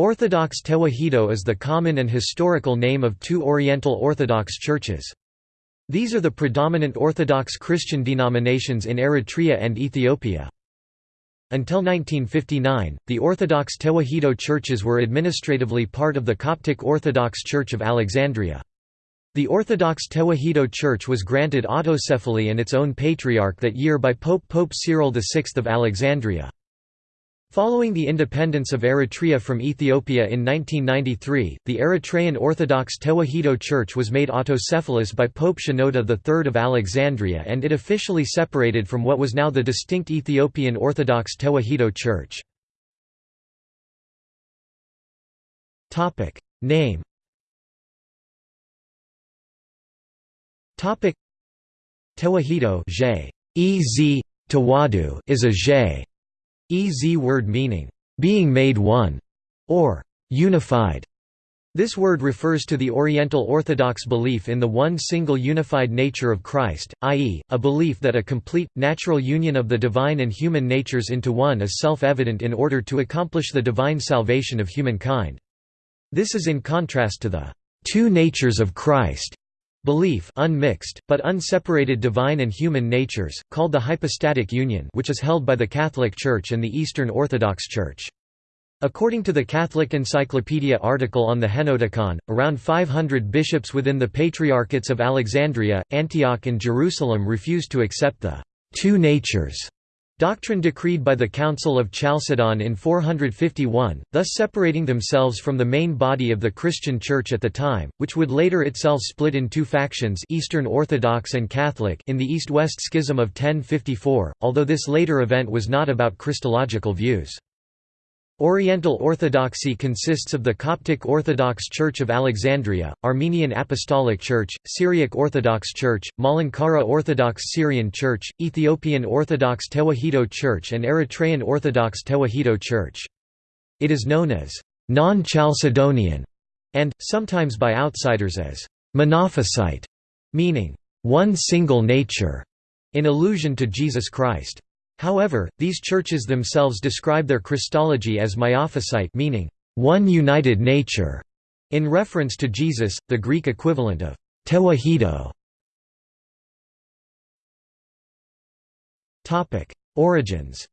Orthodox Tewahedo is the common and historical name of two Oriental Orthodox churches. These are the predominant Orthodox Christian denominations in Eritrea and Ethiopia. Until 1959, the Orthodox Tewahedo churches were administratively part of the Coptic Orthodox Church of Alexandria. The Orthodox Tewahedo Church was granted autocephaly and its own patriarch that year by Pope Pope Cyril VI of Alexandria. Following the independence of Eritrea from Ethiopia in 1993, the Eritrean Orthodox Tewahedo Church was made autocephalous by Pope Shenouda III of Alexandria and it officially separated from what was now the distinct Ethiopian Orthodox Tewahedo Church. Name Tewahedo is a J Ez word meaning, being made one, or unified. This word refers to the Oriental Orthodox belief in the one single unified nature of Christ, i.e., a belief that a complete, natural union of the divine and human natures into one is self-evident in order to accomplish the divine salvation of humankind. This is in contrast to the two natures of Christ Belief unmixed, but unseparated divine and human natures, called the hypostatic union which is held by the Catholic Church and the Eastern Orthodox Church. According to the Catholic Encyclopedia article on the Henoticon, around 500 bishops within the Patriarchates of Alexandria, Antioch and Jerusalem refused to accept the two natures Doctrine decreed by the Council of Chalcedon in 451, thus separating themselves from the main body of the Christian Church at the time, which would later itself split in two factions Eastern Orthodox and Catholic in the East-West Schism of 1054, although this later event was not about Christological views. Oriental Orthodoxy consists of the Coptic Orthodox Church of Alexandria, Armenian Apostolic Church, Syriac Orthodox Church, Malankara Orthodox Syrian Church, Ethiopian Orthodox Tewahedo Church and Eritrean Orthodox Tewahedo Church. It is known as non-Chalcedonian and, sometimes by outsiders as monophysite, meaning one single nature, in allusion to Jesus Christ. However, these churches themselves describe their Christology as miaphysite meaning, one united nature, in reference to Jesus, the Greek equivalent of tewahedo. Origins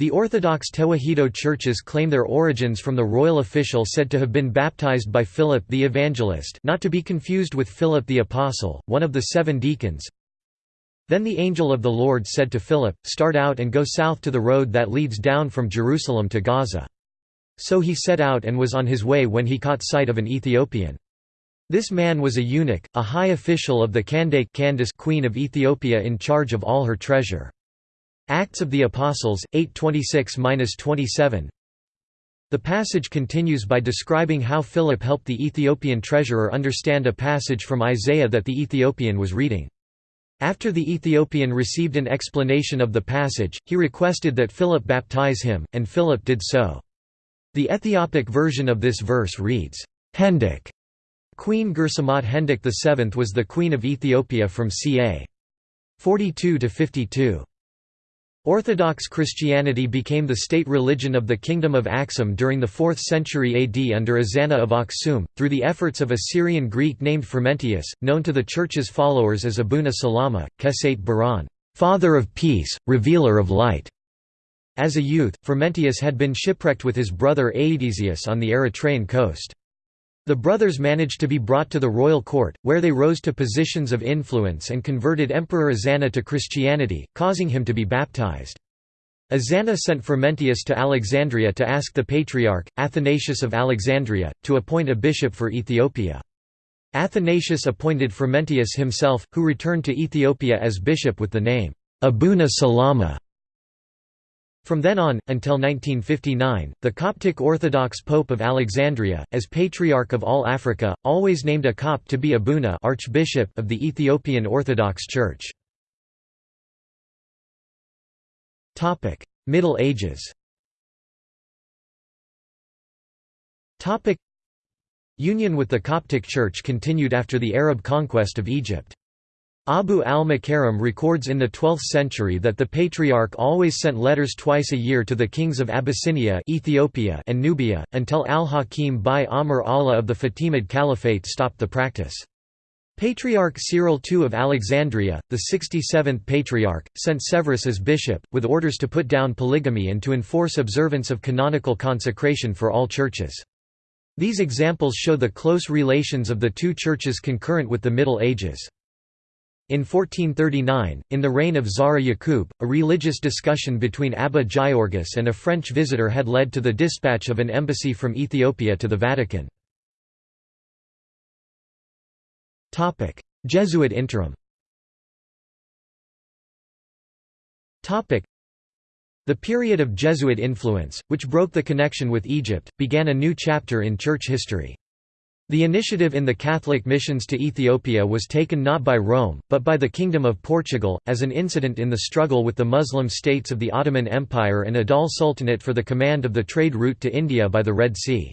the Orthodox Tewahedo churches claim their origins from the royal official said to have been baptized by Philip the Evangelist not to be confused with Philip the Apostle, one of the seven deacons. Then the angel of the Lord said to Philip, Start out and go south to the road that leads down from Jerusalem to Gaza. So he set out and was on his way when he caught sight of an Ethiopian. This man was a eunuch, a high official of the Kandake Candace queen of Ethiopia in charge of all her treasure. Acts of the Apostles, 826–27 The passage continues by describing how Philip helped the Ethiopian treasurer understand a passage from Isaiah that the Ethiopian was reading. After the Ethiopian received an explanation of the passage, he requested that Philip baptize him, and Philip did so. The Ethiopic version of this verse reads, Hendek. Queen Gursamot Hendek VII was the Queen of Ethiopia from ca. 42–52. Orthodox Christianity became the state religion of the Kingdom of Aksum during the 4th century AD under Ezana of Aksum, through the efforts of a Syrian Greek named Frumentius, known to the Church's followers as Abuna Salama, Kesate Baran, father of peace, revealer of light. As a youth, Frumentius had been shipwrecked with his brother Aedesius on the Eritrean coast. The brothers managed to be brought to the royal court, where they rose to positions of influence and converted Emperor Ezana to Christianity, causing him to be baptized. Ezana sent Frumentius to Alexandria to ask the Patriarch, Athanasius of Alexandria, to appoint a bishop for Ethiopia. Athanasius appointed Frumentius himself, who returned to Ethiopia as bishop with the name, Abuna Salama. From then on, until 1959, the Coptic Orthodox Pope of Alexandria, as Patriarch of all Africa, always named a Copt to be Abuna Archbishop of the Ethiopian Orthodox Church. Middle Ages Union with the Coptic Church continued after the Arab conquest of Egypt. Abu al-Makarim records in the 12th century that the Patriarch always sent letters twice a year to the kings of Abyssinia Ethiopia and Nubia, until al-Hakim bi Amr Allah of the Fatimid Caliphate stopped the practice. Patriarch Cyril II of Alexandria, the 67th Patriarch, sent Severus as bishop, with orders to put down polygamy and to enforce observance of canonical consecration for all churches. These examples show the close relations of the two churches concurrent with the Middle Ages. In 1439, in the reign of Zara Yaqub, a religious discussion between Abba Georgis and a French visitor had led to the dispatch of an embassy from Ethiopia to the Vatican. Jesuit interim The period of Jesuit influence, which broke the connection with Egypt, began a new chapter in church history. The initiative in the Catholic missions to Ethiopia was taken not by Rome, but by the Kingdom of Portugal, as an incident in the struggle with the Muslim states of the Ottoman Empire and Adal Sultanate for the command of the trade route to India by the Red Sea.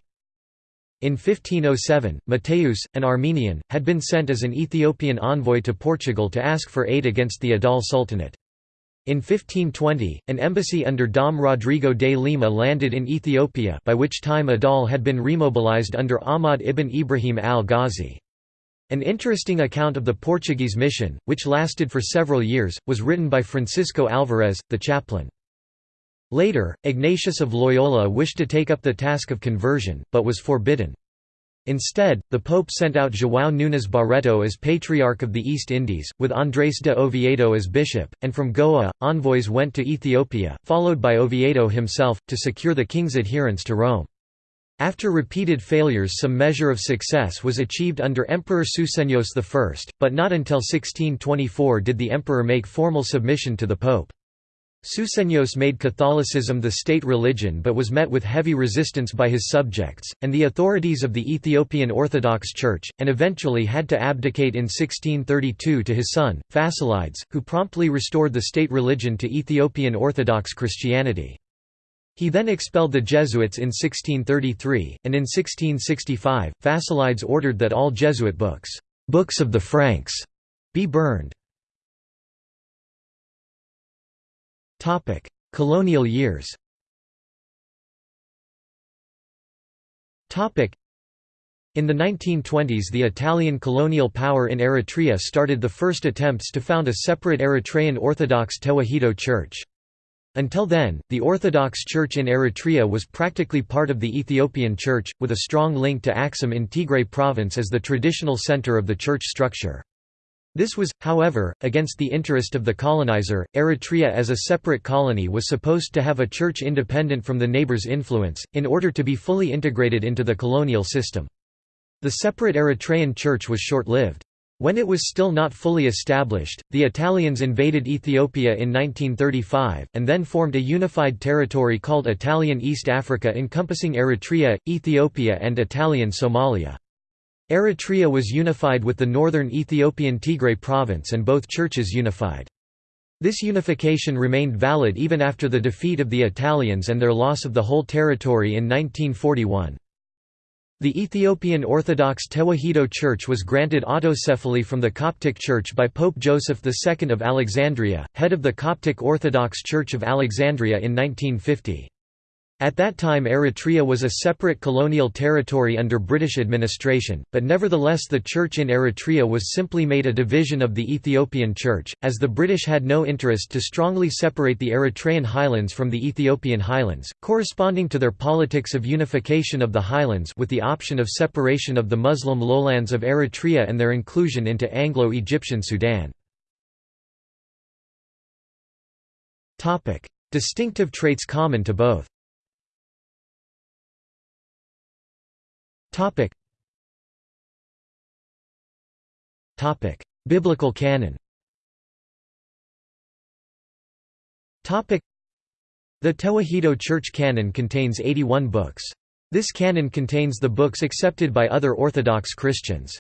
In 1507, Mateus, an Armenian, had been sent as an Ethiopian envoy to Portugal to ask for aid against the Adal Sultanate. In 1520, an embassy under Dom Rodrigo de Lima landed in Ethiopia by which time Adal had been remobilized under Ahmad ibn Ibrahim al-Ghazi. An interesting account of the Portuguese mission, which lasted for several years, was written by Francisco Alvarez, the chaplain. Later, Ignatius of Loyola wished to take up the task of conversion, but was forbidden. Instead, the Pope sent out João Nunes Barreto as Patriarch of the East Indies, with Andrés de Oviedo as bishop, and from Goa, envoys went to Ethiopia, followed by Oviedo himself, to secure the king's adherence to Rome. After repeated failures some measure of success was achieved under Emperor Susenyos I, but not until 1624 did the emperor make formal submission to the pope. Susenyos made Catholicism the state religion but was met with heavy resistance by his subjects, and the authorities of the Ethiopian Orthodox Church, and eventually had to abdicate in 1632 to his son, Fasilides, who promptly restored the state religion to Ethiopian Orthodox Christianity. He then expelled the Jesuits in 1633, and in 1665, Fasilides ordered that all Jesuit books, books of the Franks, be burned. Topic: Colonial years. Topic: In the 1920s the Italian colonial power in Eritrea started the first attempts to found a separate Eritrean Orthodox Tewahedo Church. Until then, the Orthodox Church in Eritrea was practically part of the Ethiopian Church, with a strong link to Axum in Tigray province as the traditional center of the church structure. This was, however, against the interest of the colonizer. Eritrea as a separate colony was supposed to have a church independent from the neighbor's influence, in order to be fully integrated into the colonial system. The separate Eritrean church was short-lived. When it was still not fully established, the Italians invaded Ethiopia in 1935, and then formed a unified territory called Italian East Africa encompassing Eritrea, Ethiopia and Italian Somalia. Eritrea was unified with the northern Ethiopian Tigray province and both churches unified. This unification remained valid even after the defeat of the Italians and their loss of the whole territory in 1941. The Ethiopian Orthodox Tewahedo Church was granted autocephaly from the Coptic Church by Pope Joseph II of Alexandria, head of the Coptic Orthodox Church of Alexandria in 1950. At that time Eritrea was a separate colonial territory under British administration, but nevertheless the church in Eritrea was simply made a division of the Ethiopian Church, as the British had no interest to strongly separate the Eritrean highlands from the Ethiopian highlands, corresponding to their politics of unification of the highlands with the option of separation of the Muslim lowlands of Eritrea and their inclusion into Anglo-Egyptian Sudan. Distinctive traits common to both Topic. Topic: Biblical canon. Topic: The Tewahedo Church canon contains 81 books. This canon contains the books accepted by other Orthodox Christians.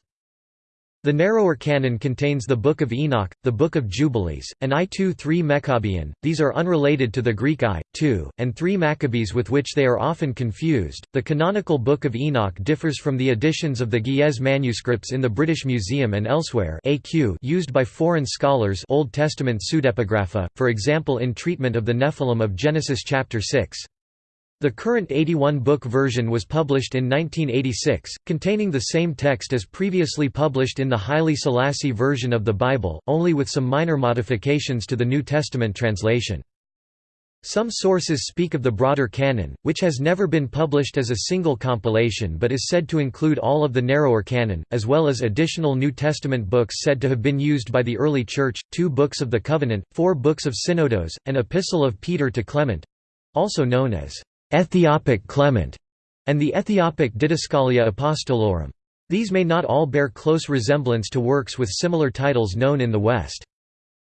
The narrower canon contains the Book of Enoch, the Book of Jubilees, and I-2-3 Meqabyan, these are unrelated to the Greek I, 2, and 3 Maccabees with which they are often confused. The canonical Book of Enoch differs from the editions of the Ge'ez manuscripts in the British Museum and elsewhere AQ used by foreign scholars Old Testament pseudepigrapha, for example in treatment of the Nephilim of Genesis chapter 6. The current 81-book version was published in 1986, containing the same text as previously published in the Haile Selassie version of the Bible, only with some minor modifications to the New Testament translation. Some sources speak of the broader canon, which has never been published as a single compilation but is said to include all of the narrower canon, as well as additional New Testament books said to have been used by the early Church, two books of the Covenant, four books of Synodos, an Epistle of Peter to Clement—also known as Ethiopic Clement, and the Ethiopic Didascalia Apostolorum. These may not all bear close resemblance to works with similar titles known in the West.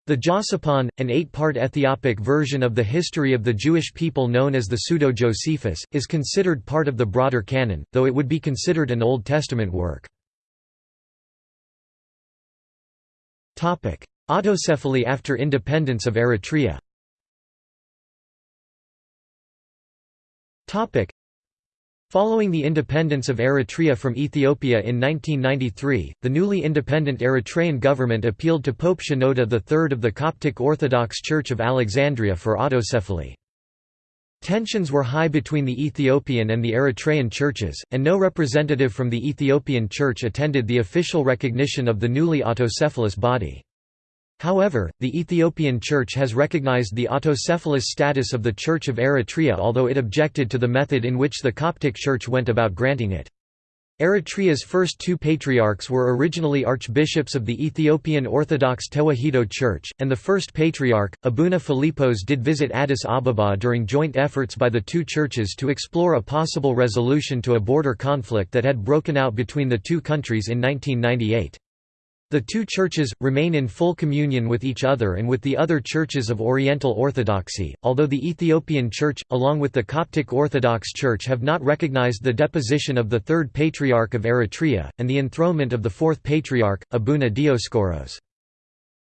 The Josipon, an eight-part Ethiopic version of the history of the Jewish people known as the Pseudo-Josephus, is considered part of the broader canon, though it would be considered an Old Testament work. Autocephaly after independence of Eritrea Following the independence of Eritrea from Ethiopia in 1993, the newly independent Eritrean government appealed to Pope Shenouda III of the Coptic Orthodox Church of Alexandria for autocephaly. Tensions were high between the Ethiopian and the Eritrean churches, and no representative from the Ethiopian church attended the official recognition of the newly autocephalous body. However, the Ethiopian Church has recognized the autocephalous status of the Church of Eritrea although it objected to the method in which the Coptic Church went about granting it. Eritrea's first two patriarchs were originally archbishops of the Ethiopian Orthodox Tewahedo Church, and the first patriarch, Abuna Philippos did visit Addis Ababa during joint efforts by the two churches to explore a possible resolution to a border conflict that had broken out between the two countries in 1998. The two churches, remain in full communion with each other and with the other churches of Oriental Orthodoxy, although the Ethiopian Church, along with the Coptic Orthodox Church have not recognized the deposition of the third Patriarch of Eritrea, and the enthronement of the fourth Patriarch, Abuna Dioscoros.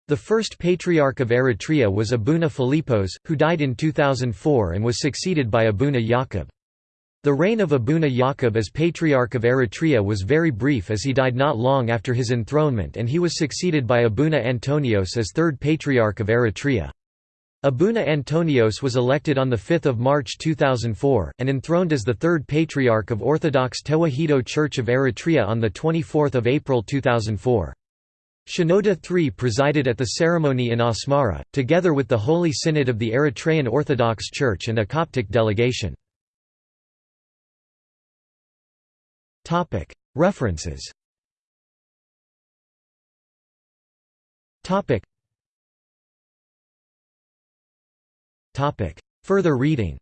The first Patriarch of Eritrea was Abuna Philippos, who died in 2004 and was succeeded by Abuna Yaqub. The reign of Abuna Yaqub as Patriarch of Eritrea was very brief as he died not long after his enthronement and he was succeeded by Abuna Antonios as third Patriarch of Eritrea. Abuna Antonios was elected on 5 March 2004, and enthroned as the third Patriarch of Orthodox Tewahedo Church of Eritrea on 24 April 2004. Shenouda III presided at the ceremony in Asmara, together with the Holy Synod of the Eritrean Orthodox Church and a Coptic delegation. References Further reading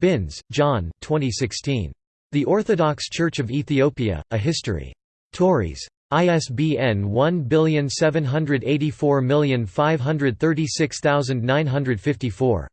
Binns, John 2016. The Orthodox Church of Ethiopia, A History. Tauris. ISBN 1784536954.